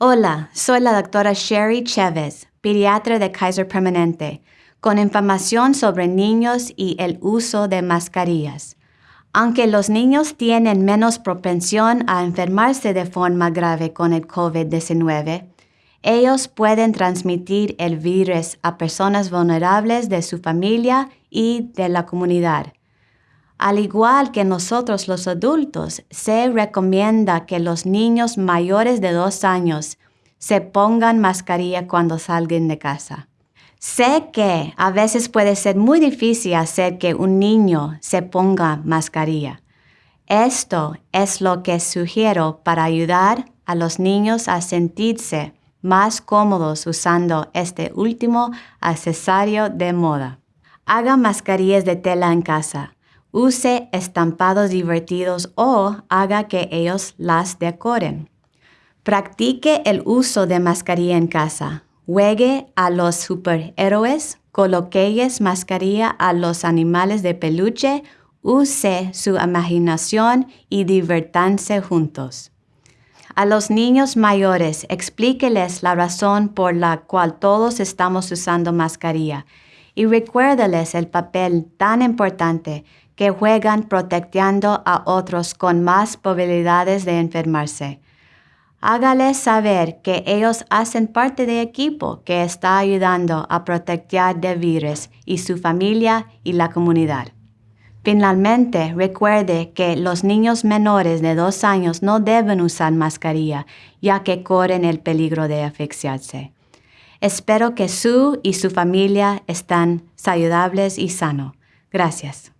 Hola, soy la doctora Sherry Chavez, pediatra de Kaiser Permanente, con información sobre niños y el uso de mascarillas. Aunque los niños tienen menos propensión a enfermarse de forma grave con el COVID-19, ellos pueden transmitir el virus a personas vulnerables de su familia y de la comunidad. Al igual que nosotros los adultos, se recomienda que los niños mayores de dos años se pongan mascarilla cuando salgan de casa. Sé que a veces puede ser muy difícil hacer que un niño se ponga mascarilla. Esto es lo que sugiero para ayudar a los niños a sentirse más cómodos usando este último accesorio de moda. Haga mascarillas de tela en casa. Use estampados divertidos o haga que ellos las decoren. Practique el uso de mascarilla en casa. Juegue a los superhéroes, coloquees mascarilla a los animales de peluche, use su imaginación y divertanse juntos. A los niños mayores, explíqueles la razón por la cual todos estamos usando mascarilla y recuérdales el papel tan importante que juegan protegiendo a otros con más probabilidades de enfermarse. Hágales saber que ellos hacen parte del equipo que está ayudando a proteger de virus y su familia y la comunidad. Finalmente, recuerde que los niños menores de dos años no deben usar mascarilla, ya que corren el peligro de asfixiarse. Espero que su y su familia estén saludables y sanos. Gracias.